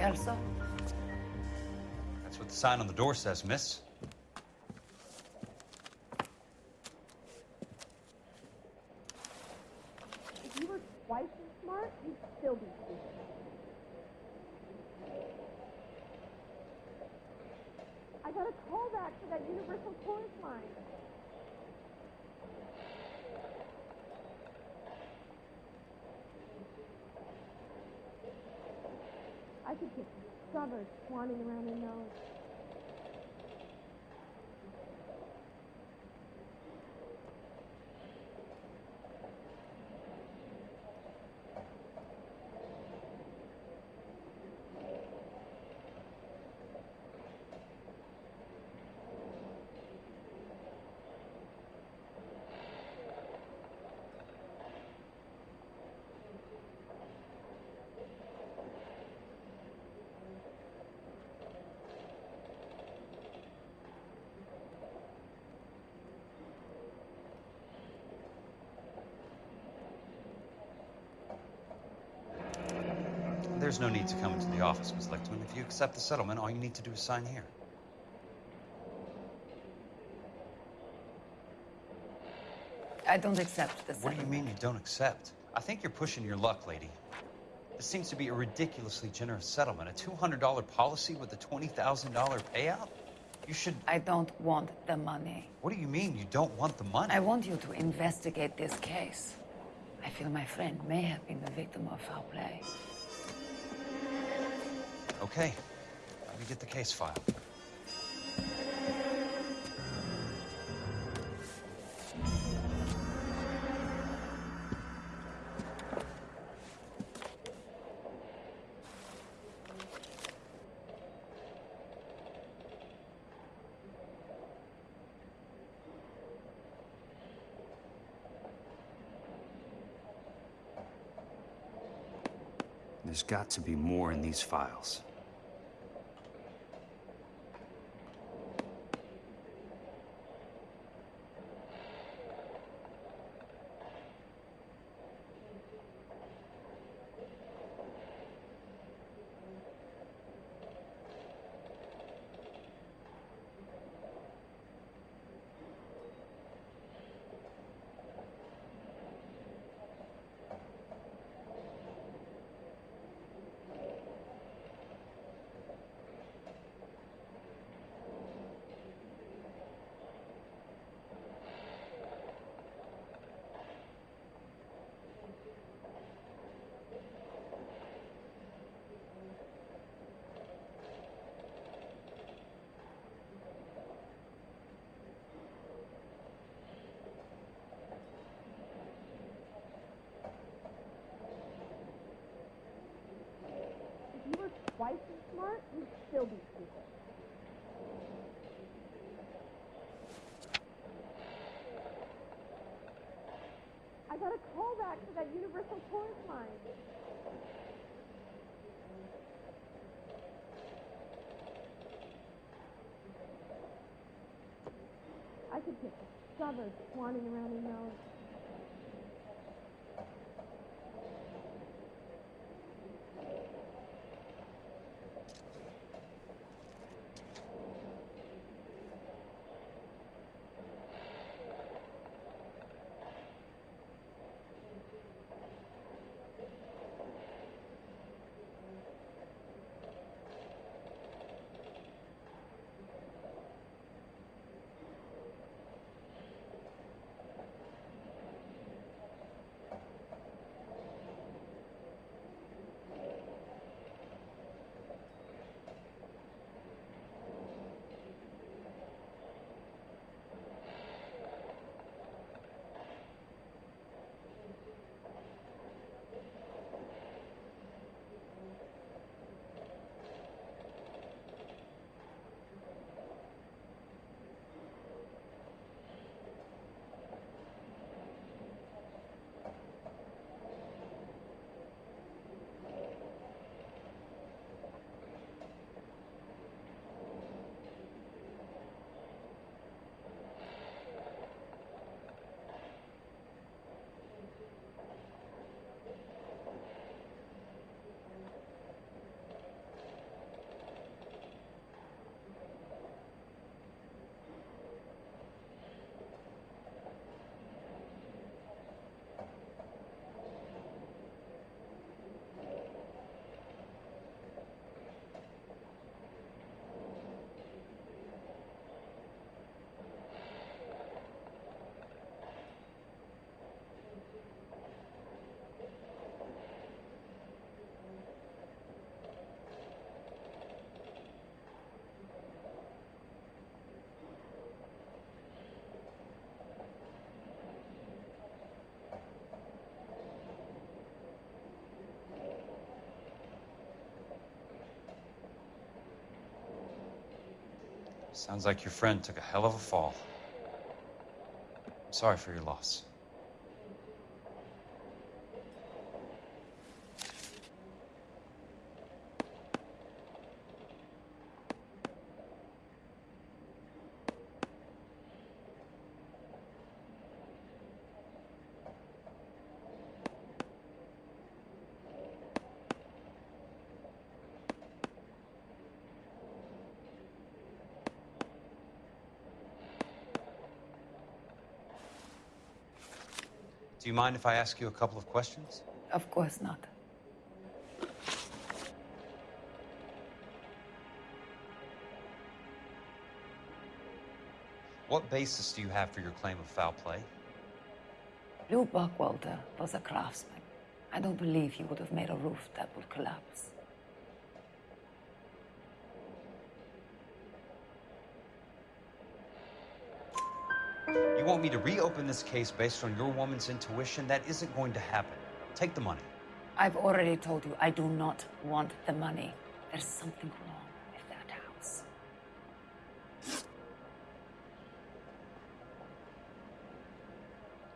That's what the sign on the door says, miss. If you were twice as smart, you'd still be stupid. I got a call back for that universal chorus line. I could get discovered swanning around their nose. There's no need to come into the office, Miss Lichtman. If you accept the settlement, all you need to do is sign here. I don't accept this. What do you mean you don't accept? I think you're pushing your luck, lady. This seems to be a ridiculously generous settlement. A $200 policy with a $20,000 payout? You should. I don't want the money. What do you mean you don't want the money? I want you to investigate this case. I feel my friend may have been the victim of foul play. Okay. Let me get the case file. There's got to be more in these files. Twice as smart, you'd still be stupid. I got a call back for that universal chorus line. I could get discovered swanning around their nose. Sounds like your friend took a hell of a fall. I'm sorry for your loss. You mind if I ask you a couple of questions? Of course not. What basis do you have for your claim of foul play? Lou Buckwalter was a craftsman. I don't believe he would have made a roof that would collapse. You want me to reopen this case based on your woman's intuition? That isn't going to happen. Take the money. I've already told you I do not want the money. There's something wrong with that house.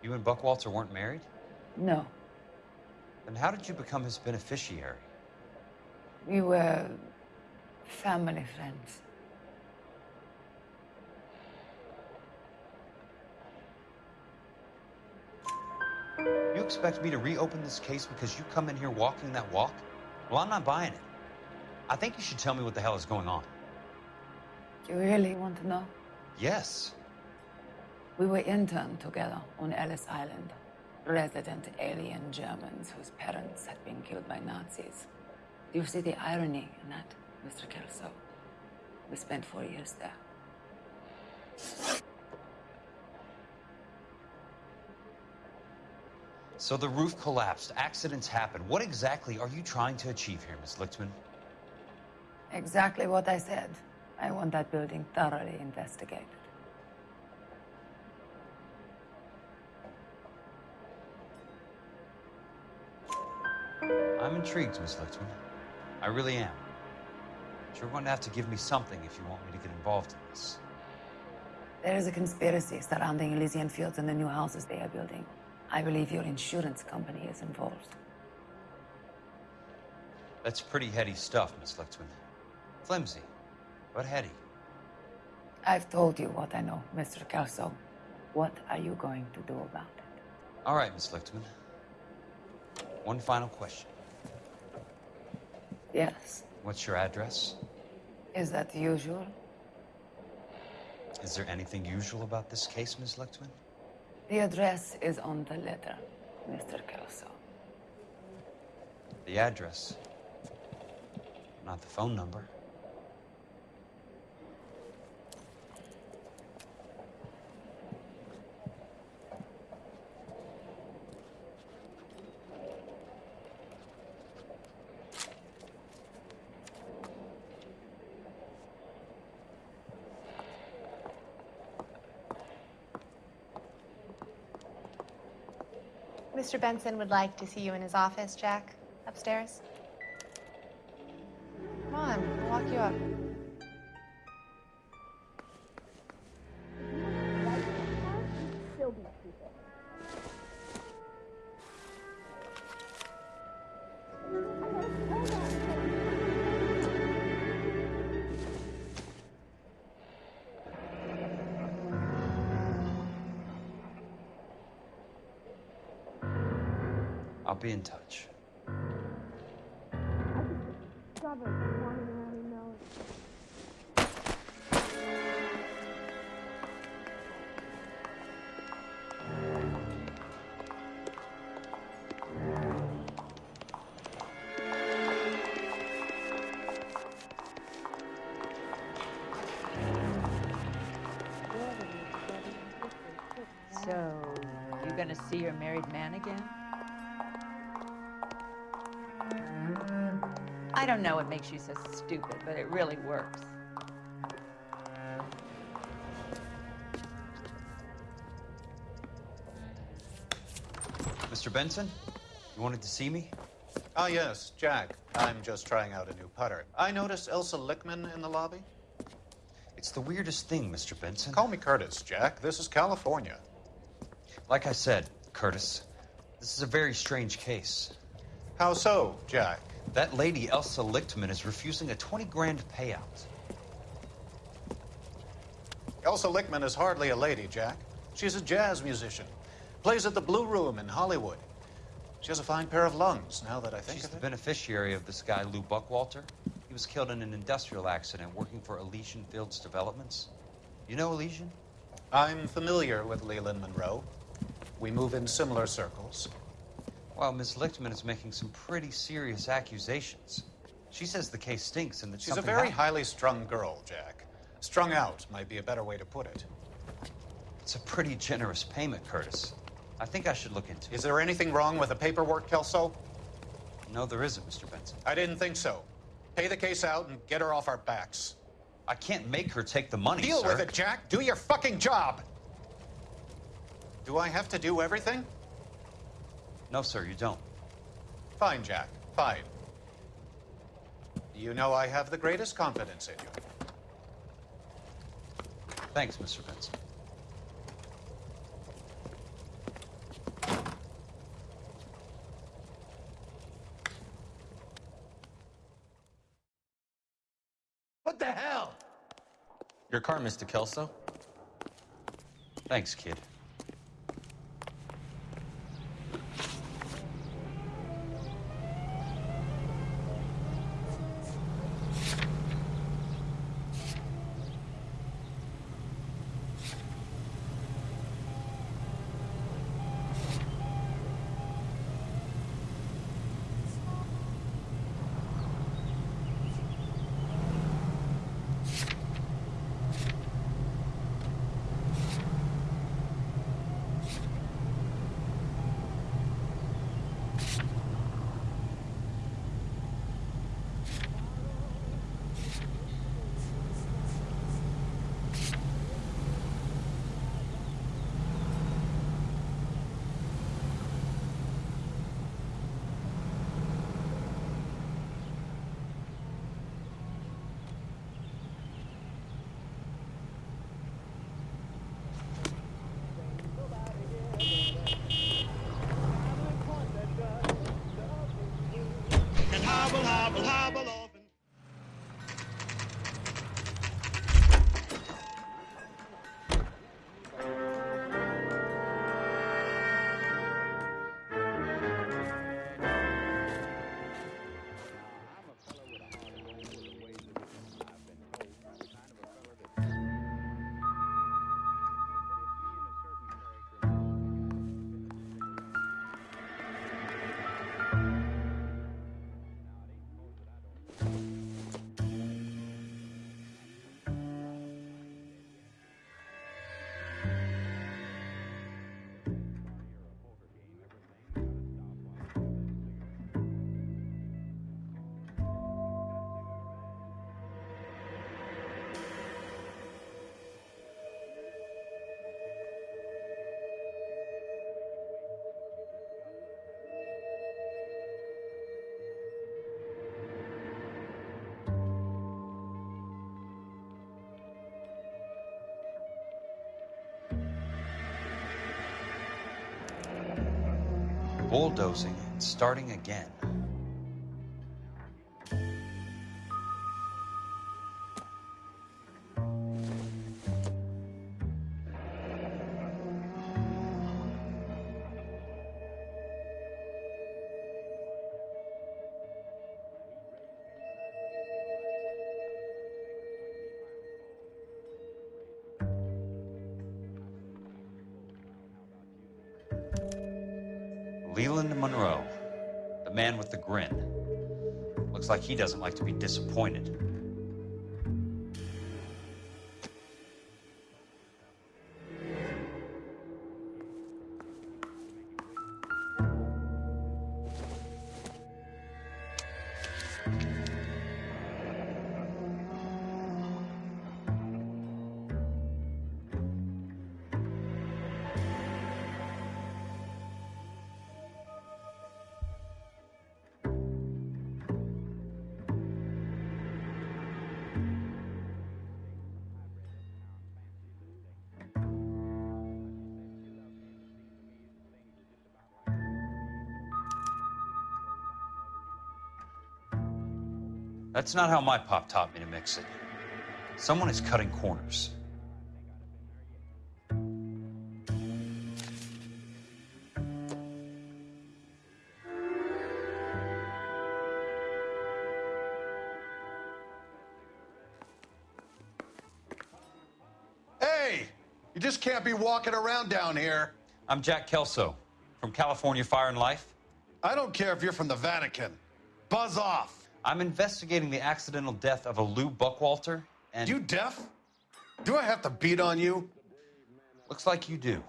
You and Buckwalter weren't married? No, Then how did you become his beneficiary? we were family friends. Expect me to reopen this case because you come in here walking that walk? Well, I'm not buying it. I think you should tell me what the hell is going on. You really want to know? Yes. We were interned together on Ellis Island. Resident alien Germans whose parents had been killed by Nazis. Do you see the irony in that, Mr. Kelso? We spent four years there. So the roof collapsed. Accidents happen. What exactly are you trying to achieve here, Miss Lichtman? Exactly what I said. I want that building thoroughly investigated. I'm intrigued, Miss Lichtman. I really am. But you're going to have to give me something if you want me to get involved in this. There is a conspiracy surrounding Elysian Fields and the new houses they are building. I believe your insurance company is involved. That's pretty heady stuff, Miss Lichtman. Flimsy, but heady. I've told you what I know, Mr. Kelso. What are you going to do about it? All right, Miss Lichtman. One final question. Yes. What's your address? Is that usual? Is there anything usual about this case, Miss Lichtman? The address is on the letter, Mr. Kelso. The address, not the phone number. Mr. Benson would like to see you in his office, Jack, upstairs. Come on, I'll walk you up. I'll be in touch. I don't know what makes you so stupid, but it really works. Mr. Benson, you wanted to see me? Ah, yes, Jack. I'm just trying out a new putter. I noticed Elsa Lichtman in the lobby. It's the weirdest thing, Mr. Benson. Call me Curtis, Jack. This is California. Like I said, Curtis, this is a very strange case. How so, Jack? That lady, Elsa Lichtman, is refusing a 20 grand payout. Elsa Lichtman is hardly a lady, Jack. She's a jazz musician. Plays at the Blue Room in Hollywood. She has a fine pair of lungs, now that I think She's of the beneficiary of this guy, Lou Buckwalter. He was killed in an industrial accident working for Elysian Fields Developments. You know Elysian? I'm familiar with Leland Monroe. We move in similar circles. Well, Miss Lichtman is making some pretty serious accusations. She says the case stinks and that She's a very happened. highly strung girl, Jack. Strung out might be a better way to put it. It's a pretty generous payment, Curtis. I think I should look into it. Is there anything wrong with the paperwork, Kelso? No, there isn't, Mr. Benson. I didn't think so. Pay the case out and get her off our backs. I can't make her take the money, Deal sir. with it, Jack. Do your fucking job. Do I have to do everything? No, sir, you don't. Fine, Jack. Fine. You know I have the greatest confidence in you. Thanks, Mr. Benson. What the hell? Your car, Mr. Kelso? Thanks, kid. Bulldozing and starting again. like he doesn't like to be disappointed. That's not how my pop taught me to mix it. Someone is cutting corners. Hey! You just can't be walking around down here. I'm Jack Kelso from California Fire and Life. I don't care if you're from the Vatican. Buzz off. I'm investigating the accidental death of a Lou Buckwalter, and You deaf? Do I have to beat on you? looks like you do.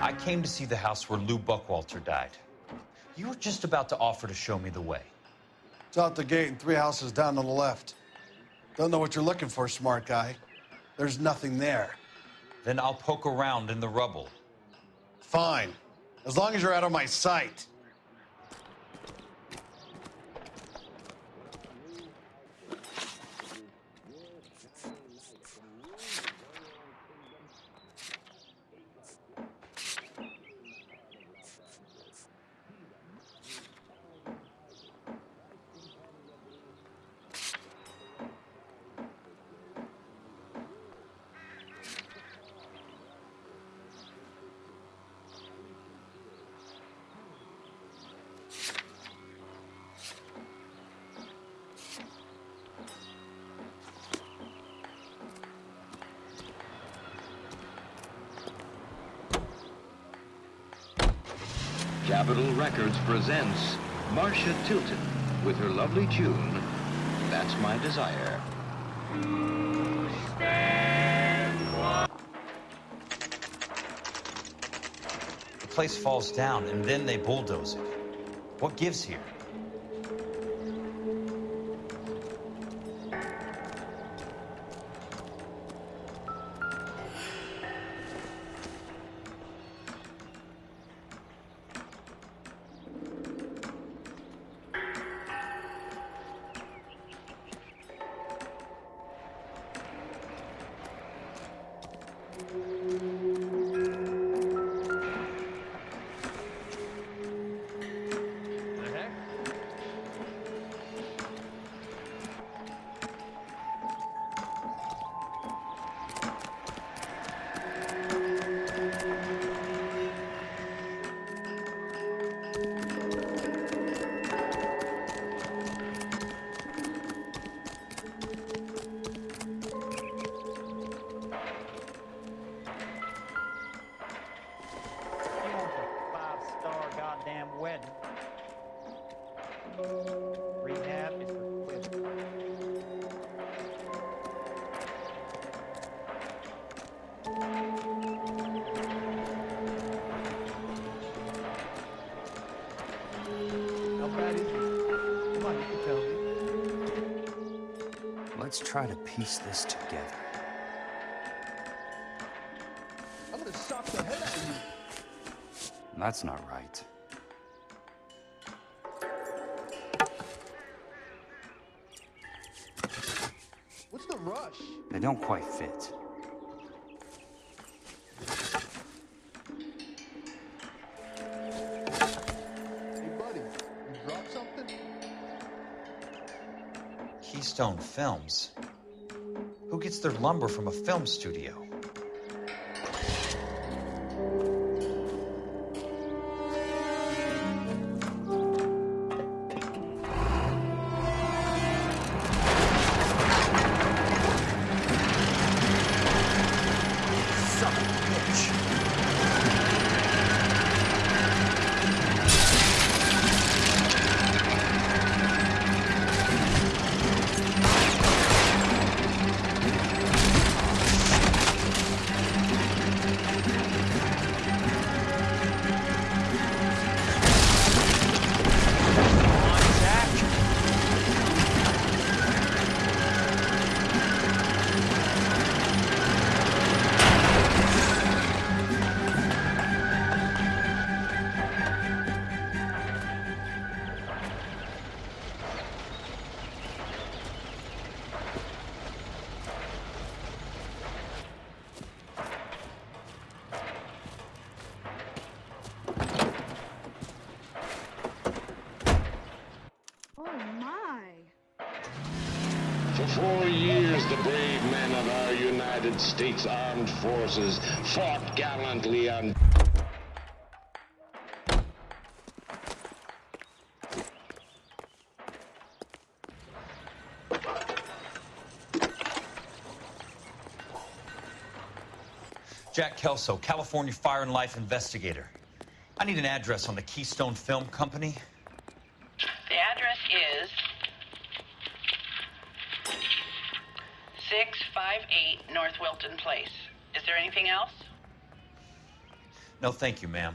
I came to see the house where Lou Buckwalter died. You were just about to offer to show me the way. It's out the gate and three houses down on the left. Don't know what you're looking for, smart guy. There's nothing there. Then I'll poke around in the rubble. Fine. As long as you're out of my sight. Presents Marcia Tilton with her lovely tune, That's My Desire. The place falls down, and then they bulldoze it. What gives here? Let's try to piece this together. I'm gonna sock the head out of you. That's not right. What's the rush? They don't quite fit. Keystone Films. Who gets their lumber from a film studio? Forces fought gallantly on. Jack Kelso, California Fire and Life investigator. I need an address on the Keystone Film Company. The address is 658 North Wilton Place. Is there anything else? No, thank you, ma'am.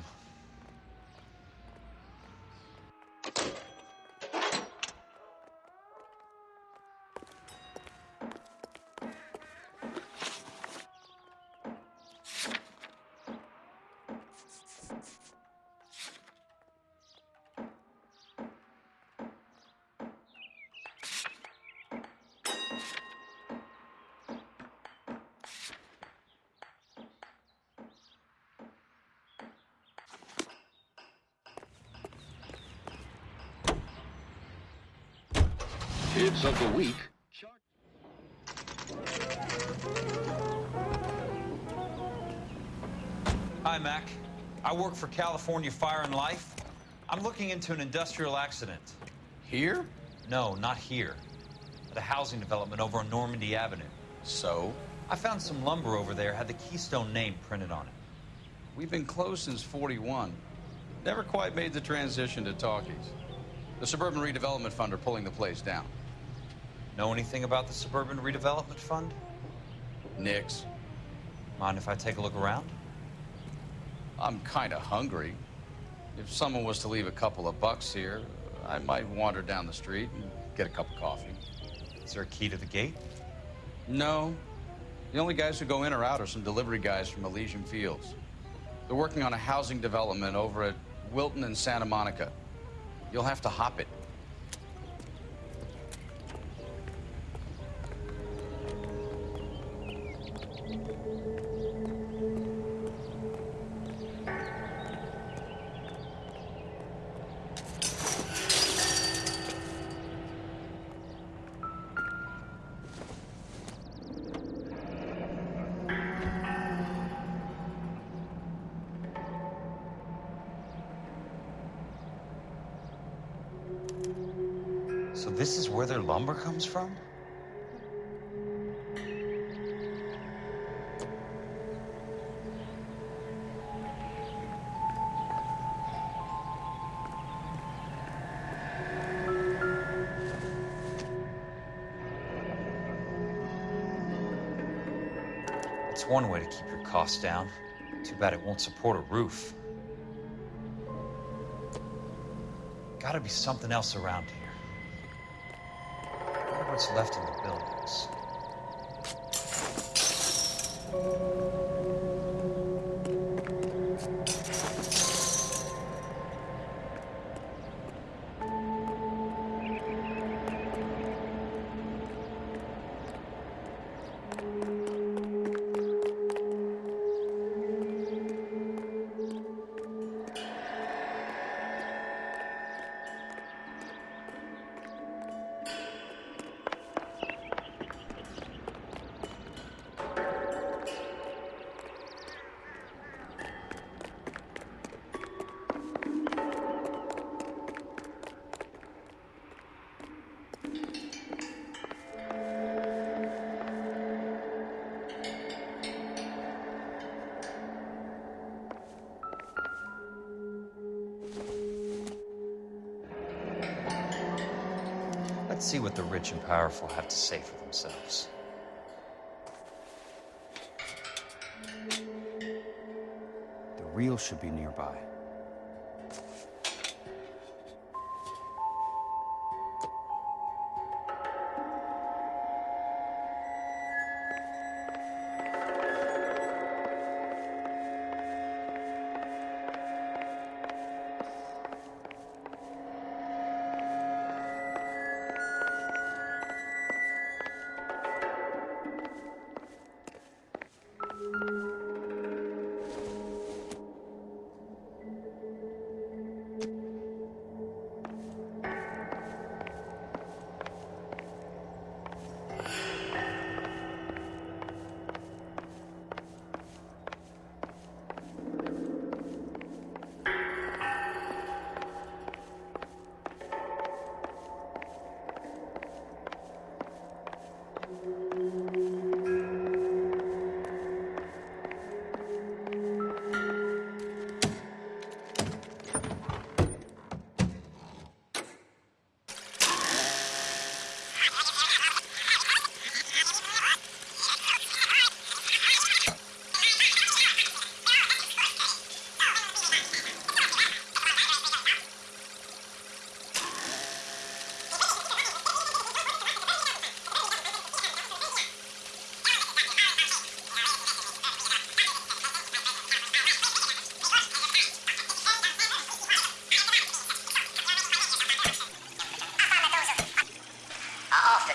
California Fire and Life. I'm looking into an industrial accident. Here? No, not here. At a housing development over on Normandie Avenue. So? I found some lumber over there, had the Keystone name printed on it. We've been closed since 41. Never quite made the transition to talkies. The Suburban Redevelopment Fund are pulling the place down. Know anything about the Suburban Redevelopment Fund? Nix. Mind if I take a look around? I'm kind of hungry. If someone was to leave a couple of bucks here, I might wander down the street and get a cup of coffee. Is there a key to the gate? No. The only guys who go in or out are some delivery guys from Elysian Fields. They're working on a housing development over at Wilton and Santa Monica. You'll have to hop it. Comes from? It's one way to keep your costs down. Too bad it won't support a roof. Gotta be something else around here. What's left in the buildings. And powerful have to say for themselves. The reel should be nearby.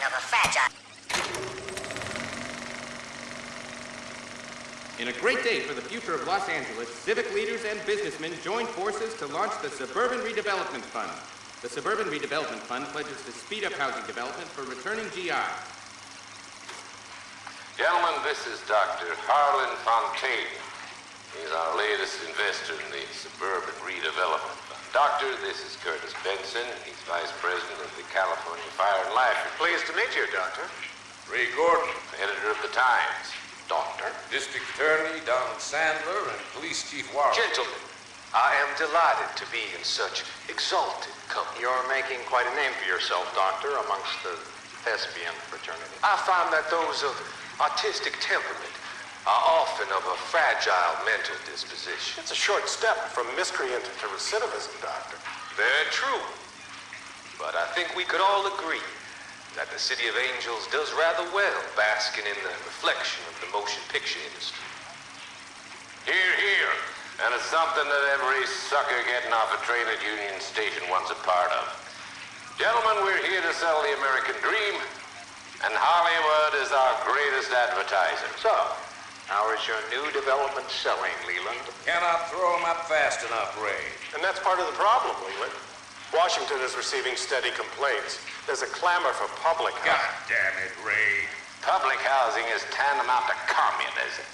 of a fragile... In a great day for the future of Los Angeles, civic leaders and businessmen joined forces to launch the Suburban Redevelopment Fund. The Suburban Redevelopment Fund pledges to speed up housing development for returning GI. Gentlemen, this is Dr. Harlan Fontaine. He's our latest investor in the Suburban Redevelopment Doctor, this is Curtis Benson. He's Vice President of the California Fire and Life. Pleased to meet you, Doctor. Ray Gordon, editor of the Times. Doctor. District Attorney Donald Sandler and Police Chief Worrell. Gentlemen, I am delighted to be in such exalted company. You're making quite a name for yourself, Doctor, amongst the thespian fraternity. I find that those of artistic temperament are often of a fragile mental disposition. It's a short step from miscreant to recidivism, Doctor. Very true. But I think we could all agree that the City of Angels does rather well basking in the reflection of the motion picture industry. Here, here. And it's something that every sucker getting off a train at Union Station wants a part of. Gentlemen, we're here to sell the American dream, and Hollywood is our greatest advertiser. So, how is your new development selling, Leland? Cannot throw them up fast enough, Ray. And that's part of the problem, Leland. Washington is receiving steady complaints. There's a clamor for public housing. God damn it, Ray. Public housing is tantamount to communism.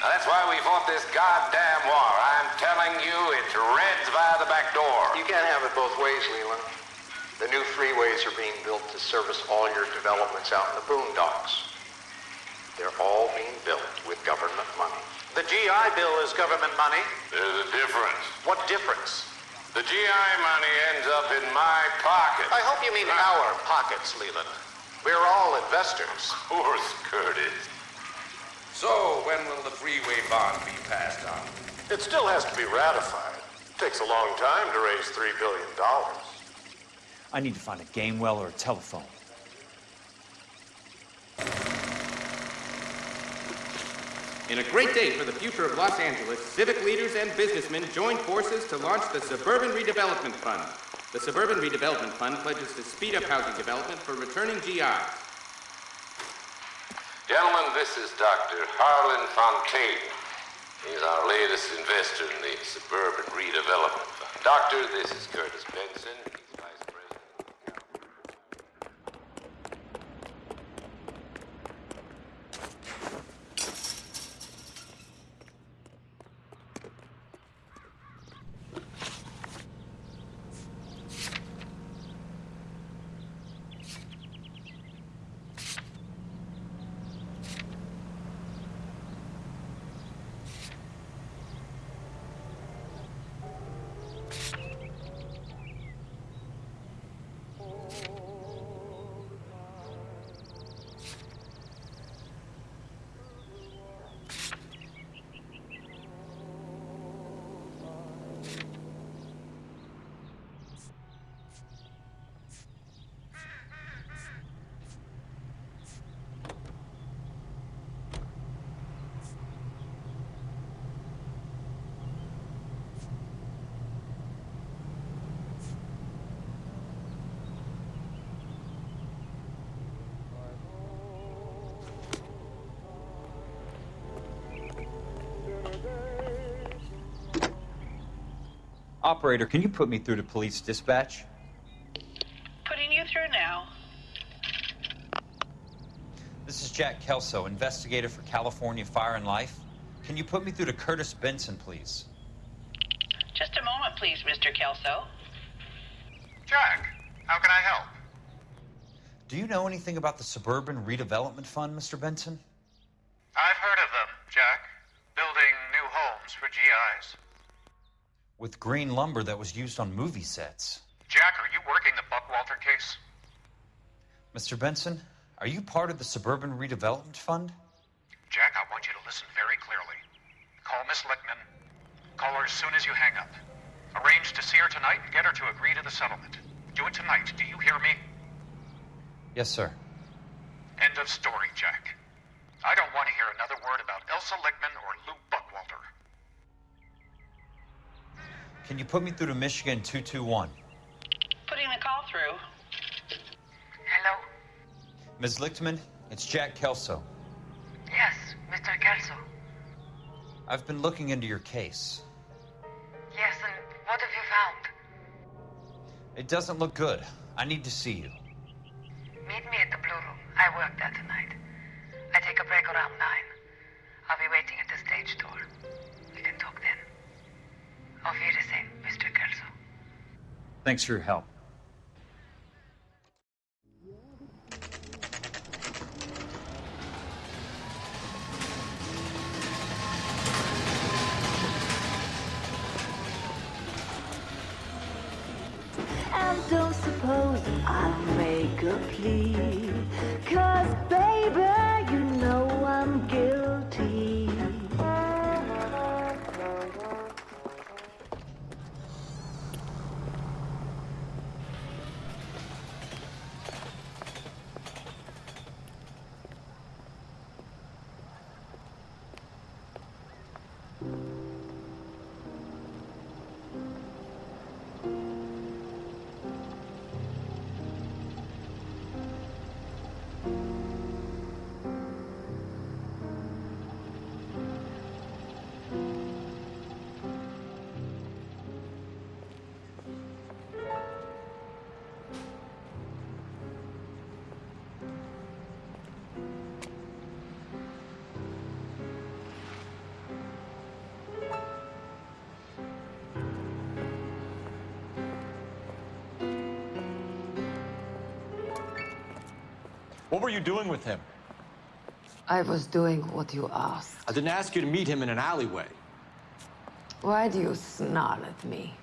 Now, that's why we fought this goddamn war. I'm telling you, it's Reds via the back door. You can't have it both ways, Leland. The new freeways are being built to service all your developments out in the boondocks. They're all being built with government money. The GI Bill is government money. There's a difference. What difference? The GI money ends up in my pocket. I hope you mean our pockets, Leland. We're all investors. Of course, Curtis. So, when will the freeway bond be passed on? It still has to be ratified. It takes a long time to raise $3 billion. I need to find a gamewell or a telephone. In a great day for the future of Los Angeles, civic leaders and businessmen join forces to launch the Suburban Redevelopment Fund. The Suburban Redevelopment Fund pledges to speed up housing development for returning GIs. Gentlemen, this is Dr. Harlan Fontaine. He's our latest investor in the Suburban Redevelopment Fund. Doctor, this is Curtis Benson. He's Vice President. Operator, can you put me through to police dispatch? Putting you through now. This is Jack Kelso, investigator for California Fire and Life. Can you put me through to Curtis Benson, please? Just a moment, please, Mr. Kelso. Jack, how can I help? Do you know anything about the Suburban Redevelopment Fund, Mr. Benson? I've heard of them, Jack. Building new homes for GIs. With green lumber that was used on movie sets. Jack, are you working the Buckwalter case? Mr. Benson, are you part of the Suburban Redevelopment Fund? Jack, I want you to listen very clearly. Call Miss Lichtman. Call her as soon as you hang up. Arrange to see her tonight and get her to agree to the settlement. Do it tonight. Do you hear me? Yes, sir. End of story, Jack. I don't want to hear another word about Elsa Lichtman or Lou Buckwalter. Can you put me through to Michigan 221? Putting the call through. Hello? Ms. Lichtman, it's Jack Kelso. Yes, Mr. Kelso. I've been looking into your case. Yes, and what have you found? It doesn't look good. I need to see you. Meet me at the Blue Room. I work there tonight. I take a break around 9. Thanks for your help. Don't suppose I'll make a plea. What were you doing with him? I was doing what you asked. I didn't ask you to meet him in an alleyway. Why do you snarl at me?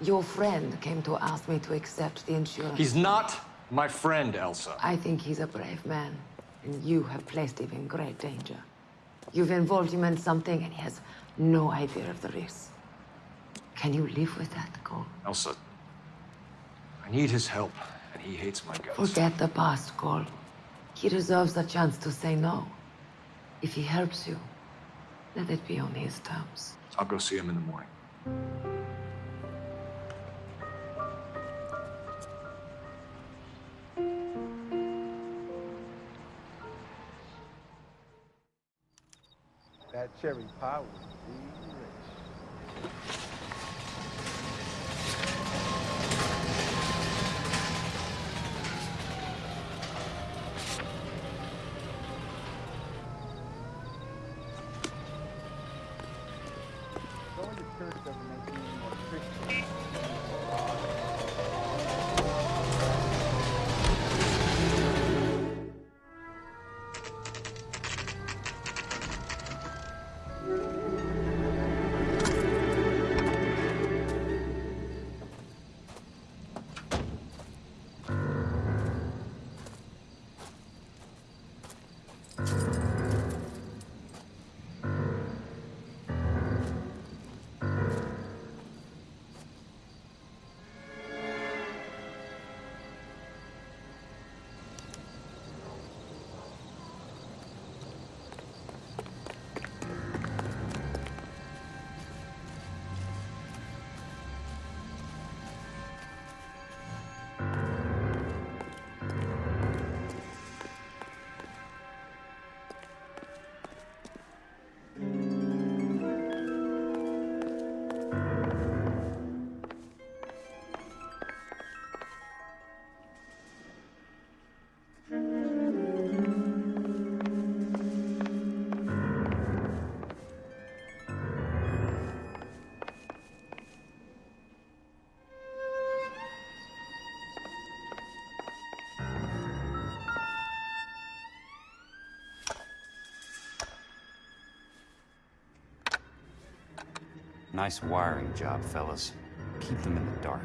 Your friend came to ask me to accept the insurance. He's not my friend, Elsa. I think he's a brave man, and you have placed him in great danger. You've involved him in something, and he has no idea of the risk. Can you live with that, Cole? Elsa, I need his help, he hates my guts. Forget the past, Cole. He deserves a chance to say no. If he helps you, let it be on his terms. I'll go see him in the morning. That cherry pie was Nice wiring job, fellas. Keep them in the dark.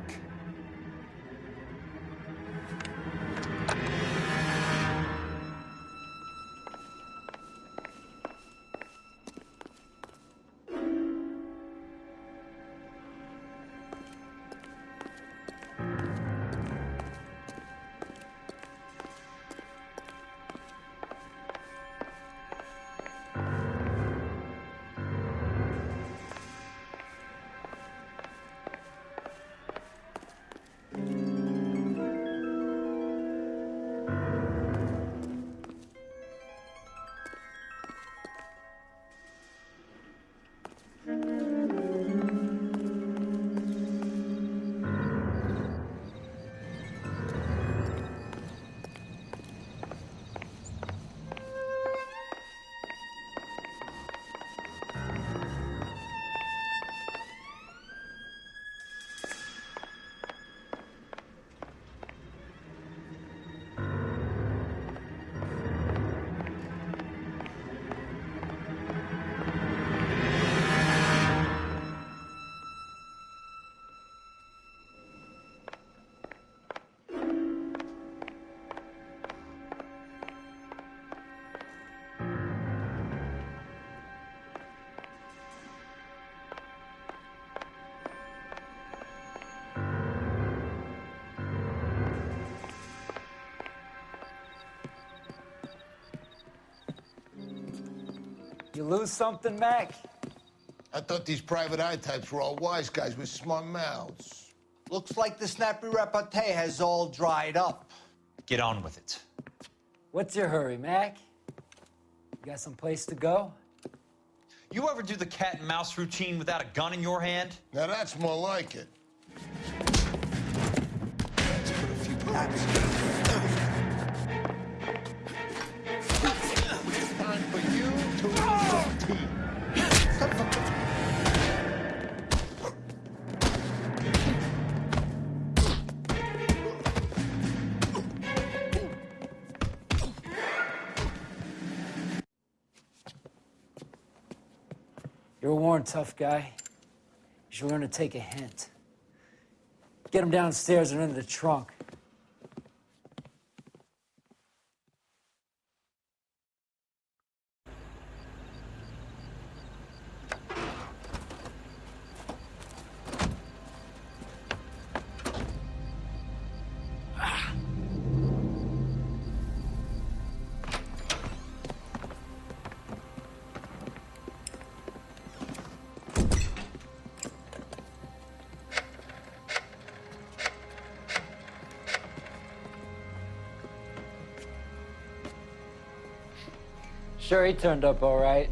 You lose something, Mac? I thought these private eye types were all wise guys with smart mouths. Looks like the snappy repartee has all dried up. Get on with it. What's your hurry, Mac? You got some place to go? You ever do the cat and mouse routine without a gun in your hand? Now that's more like it. You're worn tough guy. You should learn to take a hint. Get him downstairs and into the trunk. He turned up all right.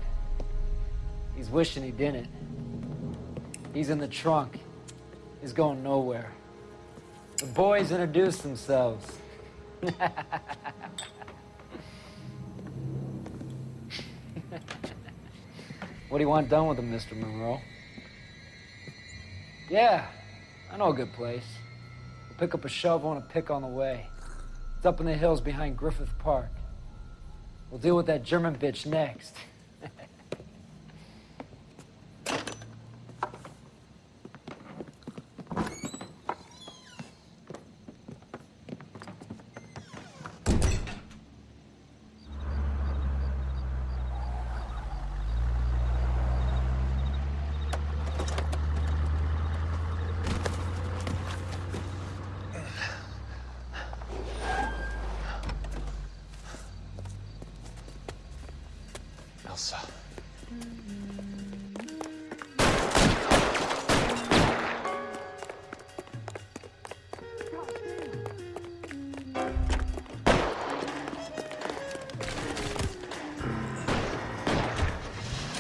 He's wishing he didn't. He's in the trunk. He's going nowhere. The boys introduced themselves. what do you want done with him, Mr. Monroe? Yeah, I know a good place. We'll pick up a shovel and a pick on the way. It's up in the hills behind Griffith Park. We'll deal with that German bitch next.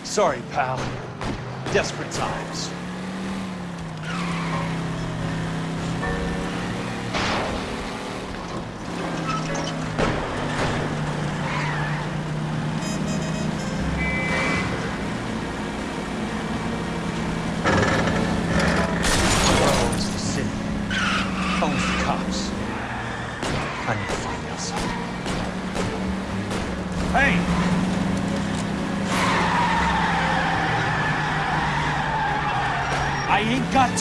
Sorry, pal. Desperate times.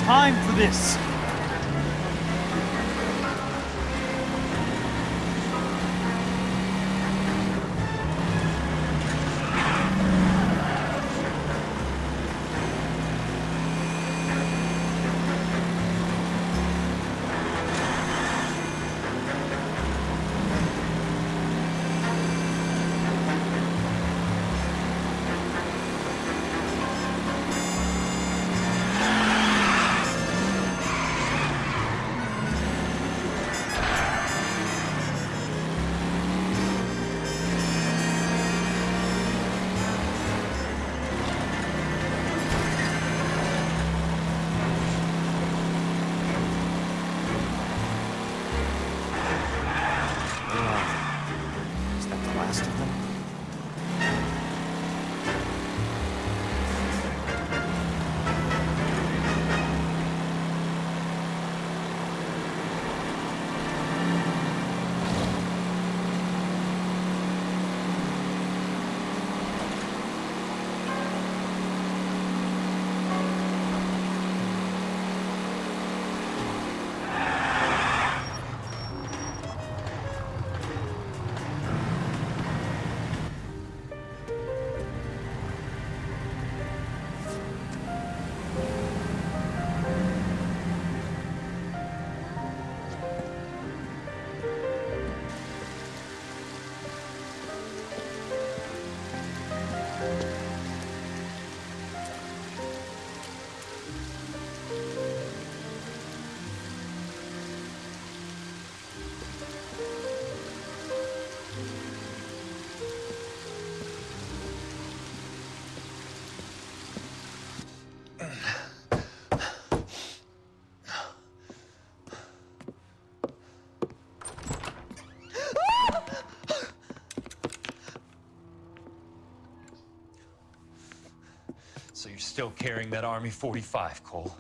Time for this. You're still carrying that Army 45, Cole?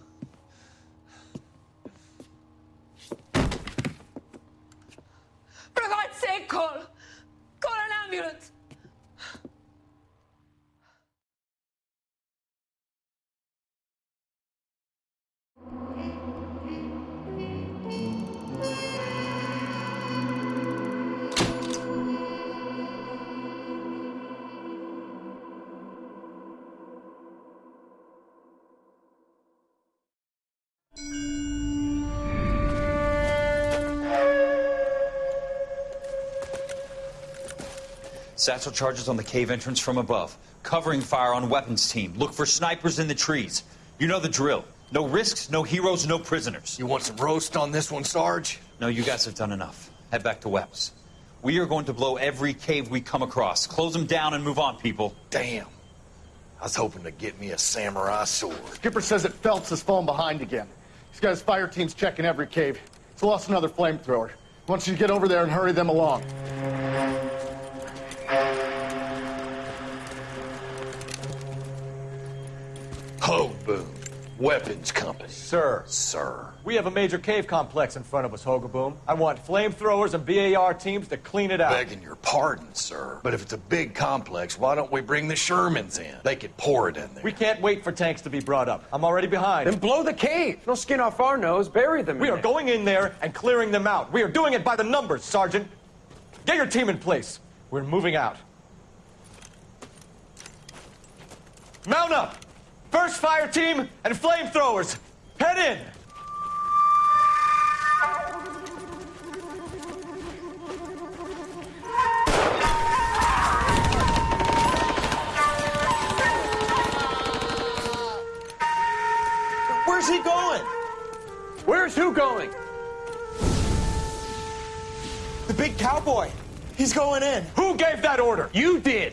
Satchel charges on the cave entrance from above. Covering fire on weapons team. Look for snipers in the trees. You know the drill. No risks, no heroes, no prisoners. You want some roast on this one, Sarge? No, you guys have done enough. Head back to Webb's. We are going to blow every cave we come across. Close them down and move on, people. Damn. I was hoping to get me a samurai sword. Skipper says that Phelps has fallen behind again. He's got his fire teams checking every cave. He's lost another flamethrower. He wants you to get over there and hurry them along. Weapons company. Sir. Sir. We have a major cave complex in front of us, Hogaboom. I want flamethrowers and BAR teams to clean it out. Begging your pardon, sir. But if it's a big complex, why don't we bring the Shermans in? They could pour it in there. We can't wait for tanks to be brought up. I'm already behind. Then blow the cave. No skin off our nose. Bury them. We in are it. going in there and clearing them out. We are doing it by the numbers, Sergeant. Get your team in place. We're moving out. Mount up! First fire team and flamethrowers. Head in! Where's he going? Where's who going? The big cowboy. He's going in. Who gave that order? You did.